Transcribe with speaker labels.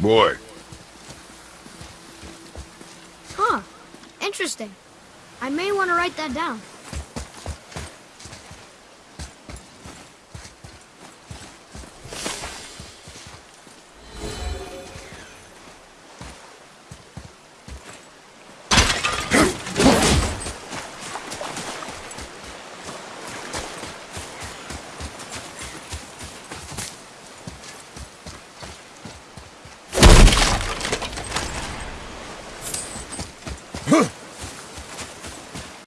Speaker 1: boy.
Speaker 2: Huh. Interesting. I may want to write that down. Huh!